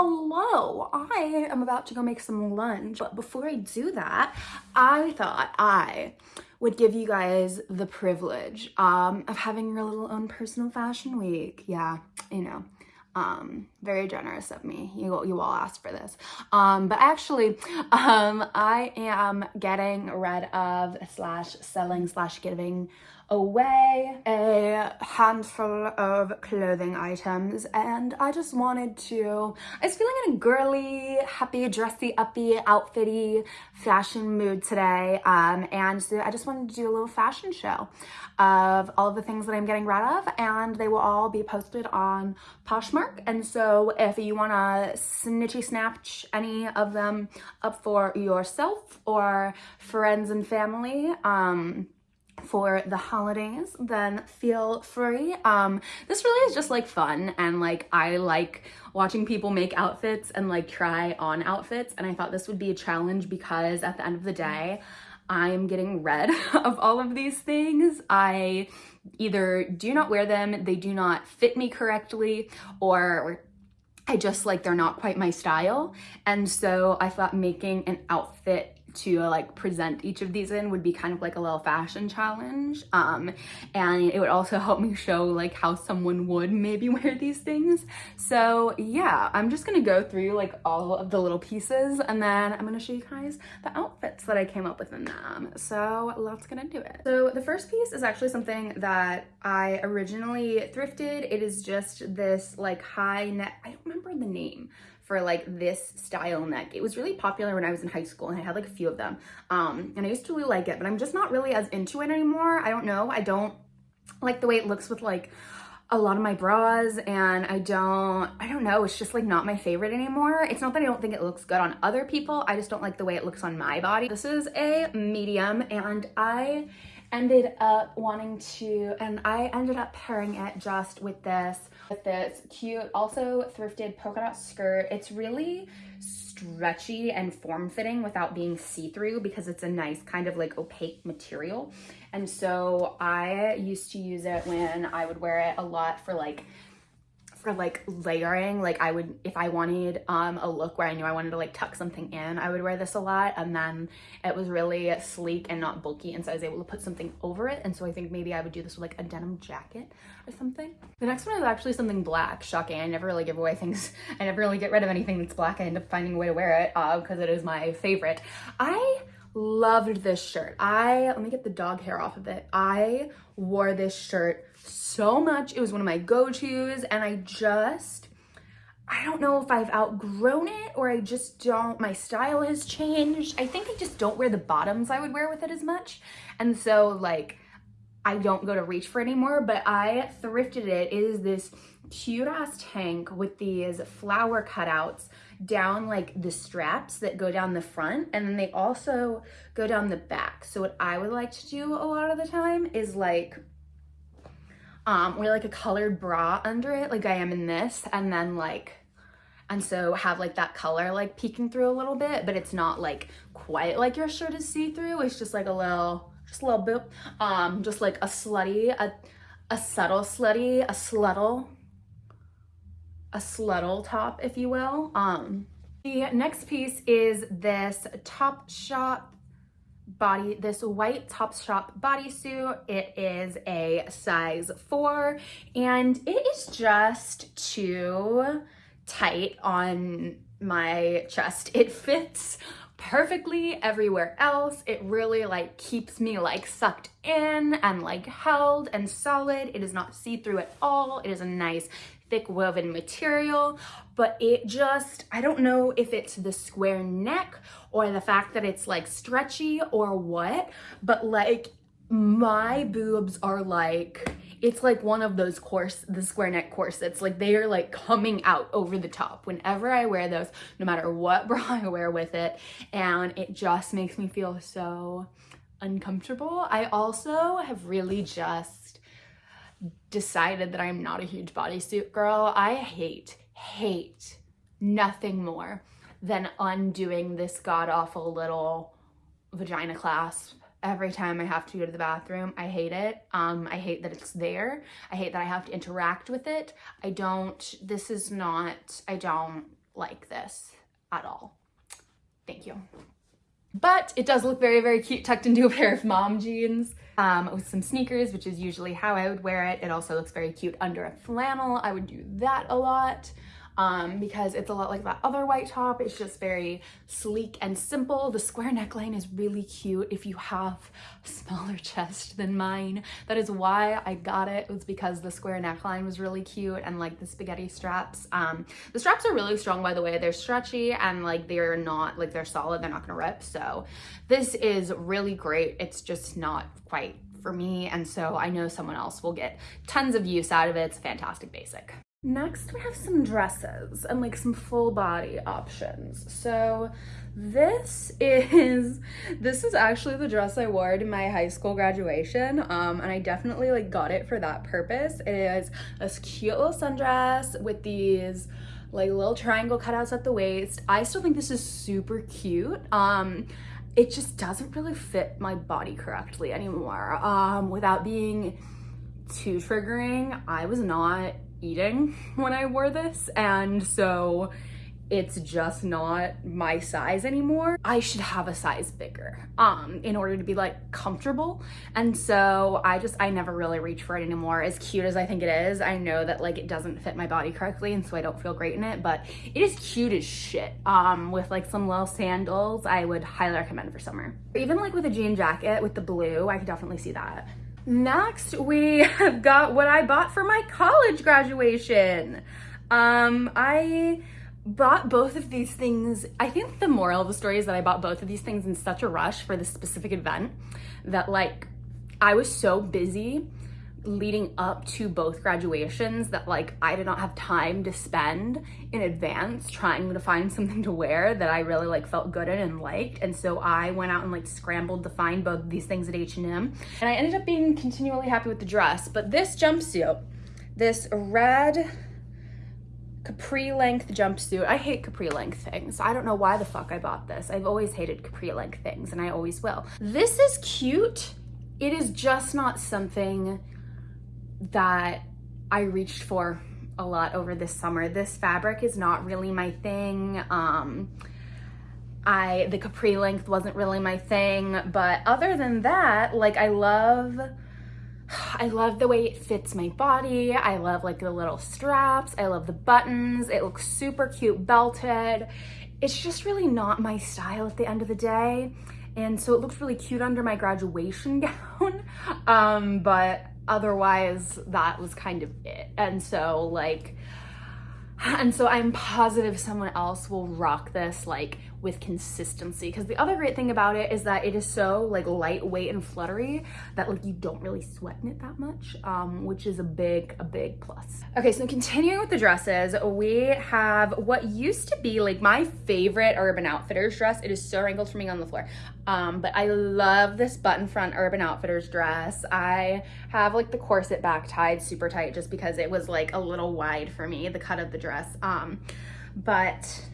hello, I am about to go make some lunch. But before I do that, I thought I would give you guys the privilege um, of having your little own personal fashion week. Yeah, you know, um, very generous of me. You, you all asked for this. Um, but actually, um, I am getting rid of slash selling slash giving away a handful of clothing items and I just wanted to, I was feeling in a girly, happy, dressy, uppy, outfitty fashion mood today um, and so I just wanted to do a little fashion show of all of the things that I'm getting rid of and they will all be posted on Poshmark and so if you want to snitchy snatch any of them up for yourself or friends and family, um, for the holidays, then feel free. Um, this really is just like fun and like I like watching people make outfits and like try on outfits and I thought this would be a challenge because at the end of the day, I am getting rid of all of these things. I either do not wear them, they do not fit me correctly, or I just like they're not quite my style. And so I thought making an outfit to like present each of these in would be kind of like a little fashion challenge um and it would also help me show like how someone would maybe wear these things. So yeah i'm just gonna go through like all of the little pieces and then i'm gonna show you guys the outfits that i came up with in them. So let's get into it. So the first piece is actually something that i originally thrifted. It is just this like high neck i don't remember the name for like this style neck. It was really popular when I was in high school and I had like a few of them. Um, and I used to really like it, but I'm just not really as into it anymore. I don't know. I don't like the way it looks with like a lot of my bras and I don't, I don't know, it's just like not my favorite anymore. It's not that I don't think it looks good on other people, I just don't like the way it looks on my body. This is a medium and I ended up wanting to, and I ended up pairing it just with this, this cute, also thrifted polka dot skirt. It's really stretchy and form-fitting without being see-through because it's a nice kind of like opaque material. And so I used to use it when I would wear it a lot for like for like layering like I would if I wanted um a look where I knew I wanted to like tuck something in I would wear this a lot and then it was really sleek and not bulky and so I was able to put something over it and so I think maybe I would do this with like a denim jacket or something. The next one is actually something black shocking I never really give away things I never really get rid of anything that's black I end up finding a way to wear it uh, because it is my favorite. I loved this shirt. I, let me get the dog hair off of it. I wore this shirt so much. It was one of my go-tos and I just, I don't know if I've outgrown it or I just don't, my style has changed. I think I just don't wear the bottoms I would wear with it as much. And so like, I don't go to reach for anymore, but I thrifted it. It is this cute ass tank with these flower cutouts down like the straps that go down the front and then they also go down the back. So what I would like to do a lot of the time is like um, wear like a colored bra under it like I am in this and then like and so have like that color like peeking through a little bit but it's not like quite like your shirt is see-through it's just like a little just a little bit um just like a slutty a, a subtle slutty a sluttle a sluttle top if you will um the next piece is this Topshop body, this white Topshop bodysuit. It is a size four and it is just too tight on my chest. It fits perfectly everywhere else. It really like keeps me like sucked in and like held and solid. It is not see-through at all. It is a nice thick woven material, but it just, I don't know if it's the square neck or the fact that it's like stretchy or what, but like my boobs are like, it's like one of those course, the square neck corsets, like they are like coming out over the top whenever I wear those, no matter what bra I wear with it. And it just makes me feel so uncomfortable. I also have really just decided that I'm not a huge bodysuit girl. I hate, hate nothing more than undoing this god-awful little vagina clasp every time I have to go to the bathroom. I hate it. Um, I hate that it's there. I hate that I have to interact with it. I don't, this is not, I don't like this at all. Thank you. But it does look very, very cute tucked into a pair of mom jeans um, with some sneakers, which is usually how I would wear it. It also looks very cute under a flannel. I would do that a lot um, because it's a lot like that other white top. It's just very sleek and simple. The square neckline is really cute if you have a smaller chest than mine. That is why I got it. It was because the square neckline was really cute and like the spaghetti straps. Um, the straps are really strong by the way. They're stretchy and like they're not like they're solid. They're not gonna rip. So this is really great. It's just not quite for me and so I know someone else will get tons of use out of it. It's a fantastic basic. Next, we have some dresses and like some full body options. So this is, this is actually the dress I wore to my high school graduation. Um, and I definitely like got it for that purpose. It is this cute little sundress with these like little triangle cutouts at the waist. I still think this is super cute. Um, it just doesn't really fit my body correctly anymore. Um, without being too triggering, I was not eating when I wore this and so it's just not my size anymore. I should have a size bigger um, in order to be like comfortable. And so I just, I never really reach for it anymore. As cute as I think it is, I know that like it doesn't fit my body correctly and so I don't feel great in it, but it is cute as shit. Um, with like some little sandals, I would highly recommend for summer. Even like with a jean jacket with the blue, I could definitely see that. Next, we have got what I bought for my college graduation. Um, I bought both of these things. I think the moral of the story is that I bought both of these things in such a rush for this specific event that like I was so busy leading up to both graduations that like I did not have time to spend in advance trying to find something to wear that I really like felt good in and liked. And so I went out and like scrambled to find both these things at H&M and I ended up being continually happy with the dress. But this jumpsuit this red capri length jumpsuit I hate capri length things. I don't know why the fuck I bought this. I've always hated capri length things and I always will. This is cute. It is just not something that I reached for a lot over this summer. This fabric is not really my thing. Um, I the capri length wasn't really my thing, but other than that, like I love I love the way it fits my body. I love like the little straps. I love the buttons. It looks super cute belted. It's just really not my style at the end of the day. And so it looks really cute under my graduation gown. Um, but otherwise that was kind of it. And so like, and so I'm positive someone else will rock this like with consistency. Because the other great thing about it is that it is so like lightweight and fluttery that like you don't really sweat in it that much um, which is a big a big plus. Okay so continuing with the dresses we have what used to be like my favorite urban outfitters dress. It is so wrinkled for me on the floor. Um, but I love this button front urban outfitters dress. I have like the corset back tied super tight just because it was like a little wide for me the cut of the dress. Um, but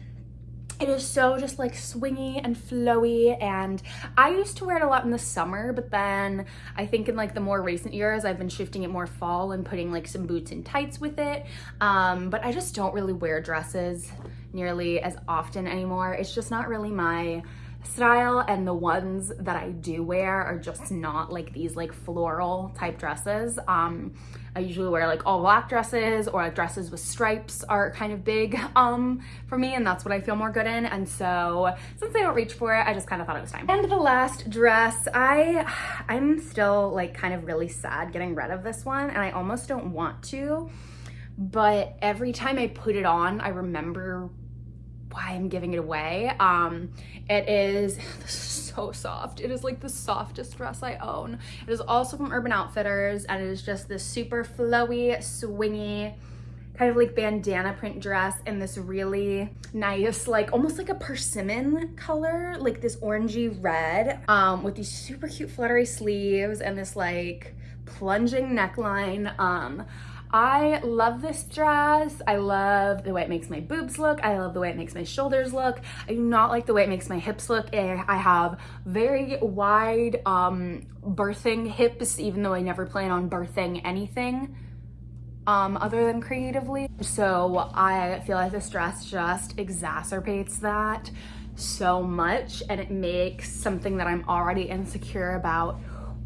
it is so just like swingy and flowy and I used to wear it a lot in the summer but then I think in like the more recent years I've been shifting it more fall and putting like some boots and tights with it. Um, but I just don't really wear dresses nearly as often anymore. It's just not really my style and the ones that I do wear are just not like these like floral type dresses. Um I usually wear like all black dresses or like dresses with stripes are kind of big um, for me and that's what I feel more good in. And so since I don't reach for it, I just kind of thought it was time. And the last dress, I, I'm still like kind of really sad getting rid of this one and I almost don't want to, but every time I put it on, I remember why I'm giving it away. Um, it is, so soft. It is like the softest dress I own. It is also from Urban Outfitters and it is just this super flowy, swingy, kind of like bandana print dress in this really nice, like almost like a persimmon color, like this orangey red um, with these super cute fluttery sleeves and this like plunging neckline. Um, I love this dress. I love the way it makes my boobs look. I love the way it makes my shoulders look. I do not like the way it makes my hips look. Eh, I have very wide um, birthing hips, even though I never plan on birthing anything um, other than creatively. So I feel like this dress just exacerbates that so much and it makes something that I'm already insecure about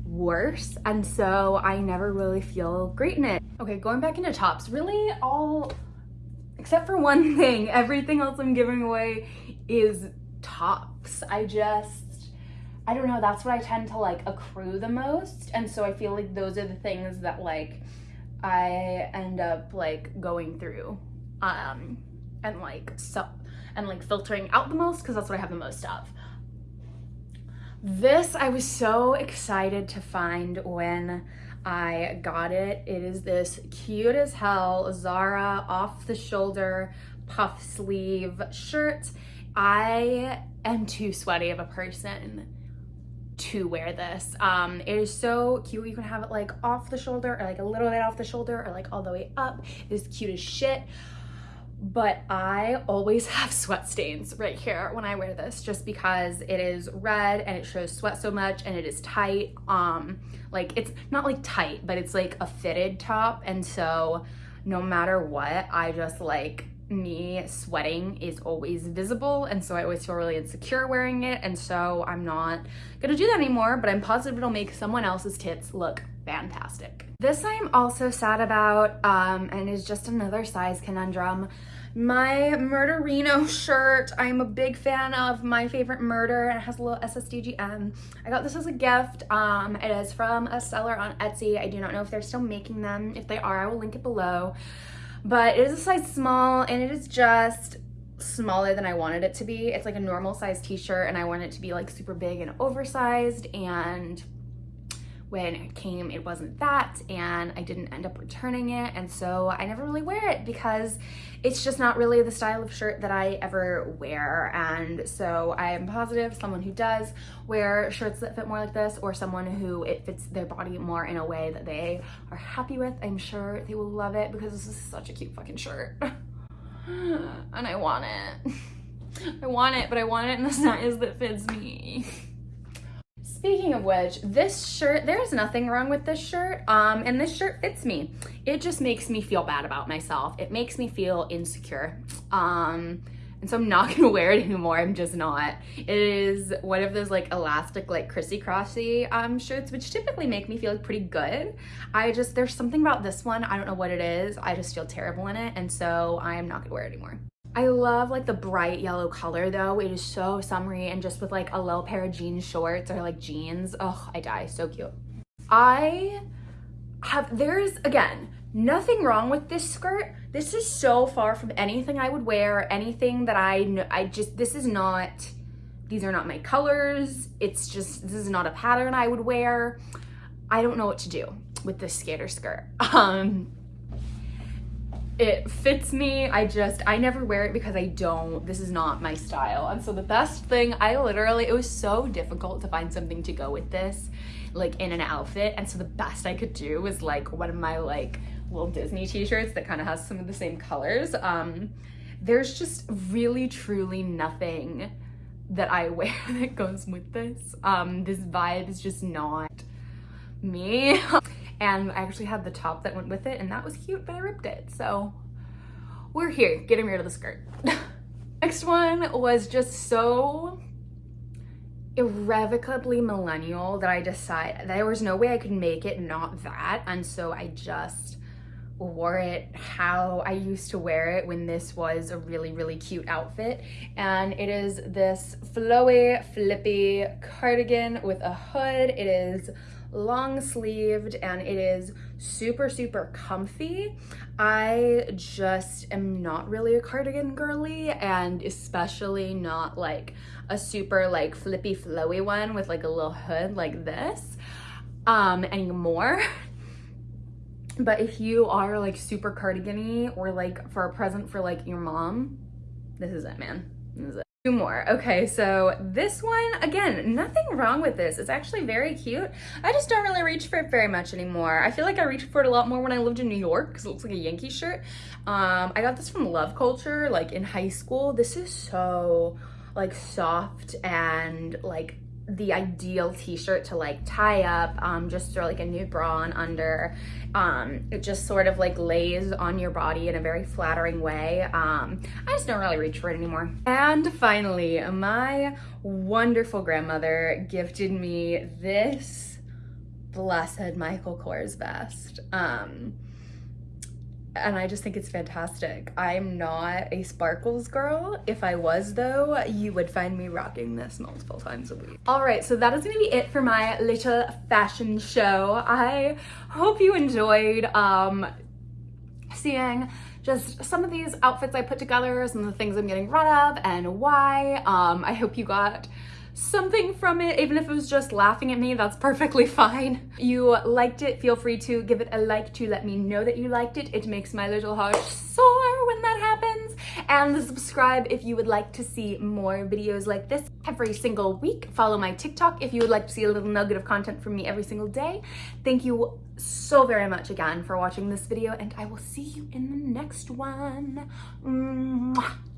worse. And so I never really feel great in it. Okay, going back into tops, really all, except for one thing, everything else I'm giving away is tops. I just, I don't know, that's what I tend to like accrue the most. And so I feel like those are the things that like I end up like going through um and like so and like filtering out the most because that's what I have the most of. This I was so excited to find when I got it. It is this cute as hell Zara off the shoulder puff sleeve shirt. I am too sweaty of a person to wear this. Um, it is so cute. You can have it like off the shoulder or like a little bit off the shoulder or like all the way up. It is cute as shit. But I always have sweat stains right here when I wear this just because it is red and it shows sweat so much and it is tight. Um, like it's not like tight, but it's like a fitted top. And so no matter what, I just like me sweating is always visible and so I always feel really insecure wearing it and so I'm not gonna do that anymore but I'm positive it'll make someone else's tits look fantastic. This I'm also sad about um, and is just another size conundrum. My Murderino shirt, I'm a big fan of my favorite murder and it has a little SSDGM. I got this as a gift. Um, it is from a seller on Etsy. I do not know if they're still making them. If they are, I will link it below but it is a size small and it is just smaller than I wanted it to be. It's like a normal size t-shirt and I want it to be like super big and oversized and when it came it wasn't that and I didn't end up returning it and so I never really wear it because it's just not really the style of shirt that I ever wear. And so I am positive someone who does wear shirts that fit more like this or someone who it fits their body more in a way that they are happy with I'm sure they will love it because this is such a cute fucking shirt. And I want it. I want it but I want it in the size that fits me Speaking of which, this shirt, there's nothing wrong with this shirt, um, and this shirt fits me. It just makes me feel bad about myself. It makes me feel insecure. Um, and so I'm not gonna wear it anymore, I'm just not. It is one of those like elastic, like crissy crossy um, shirts, which typically make me feel pretty good. I just, there's something about this one, I don't know what it is, I just feel terrible in it, and so I'm not gonna wear it anymore. I love like the bright yellow color though. It is so summery and just with like a little pair of jean shorts or like jeans. Oh, I die. So cute. I have, there's again, nothing wrong with this skirt. This is so far from anything I would wear, anything that I know. I just, this is not, these are not my colors. It's just, this is not a pattern I would wear. I don't know what to do with this skater skirt. Um, it fits me. I just, I never wear it because I don't, this is not my style. And so the best thing, I literally, it was so difficult to find something to go with this, like in an outfit. And so the best I could do was like one of my like little Disney t-shirts that kind of has some of the same colors. Um, there's just really, truly nothing that I wear that goes with this. Um, this vibe is just not me. and I actually had the top that went with it and that was cute, but I ripped it. So we're here getting rid of the skirt. Next one was just so irrevocably millennial that I decided there was no way I could make it not that. And so I just wore it how I used to wear it when this was a really, really cute outfit. And it is this flowy, flippy cardigan with a hood. It is long sleeved and it is super, super comfy. I just am not really a cardigan girly and especially not like a super like flippy flowy one with like a little hood like this um, anymore. But if you are like super cardigan or like for a present for like your mom, this is it, man. This is it. Two more. Okay, so this one, again, nothing wrong with this. It's actually very cute. I just don't really reach for it very much anymore. I feel like I reached for it a lot more when I lived in New York because it looks like a Yankee shirt. Um, I got this from Love Culture, like in high school. This is so like soft and like the ideal t-shirt to like tie up, um, just throw like a new bra on under. Um, it just sort of like lays on your body in a very flattering way. Um, I just don't really reach for it anymore. And finally, my wonderful grandmother gifted me this blessed Michael Kors vest. And I just think it's fantastic. I'm not a sparkles girl. If I was though, you would find me rocking this multiple times a week. All right, so that is gonna be it for my little fashion show. I hope you enjoyed um, seeing just some of these outfits I put together, some of the things I'm getting rid of and why. Um, I hope you got something from it, even if it was just laughing at me, that's perfectly fine. You liked it, feel free to give it a like to let me know that you liked it. It makes my little heart soar when that happens. And subscribe if you would like to see more videos like this every single week. Follow my TikTok if you would like to see a little nugget of content from me every single day. Thank you so very much again for watching this video and I will see you in the next one. Mwah.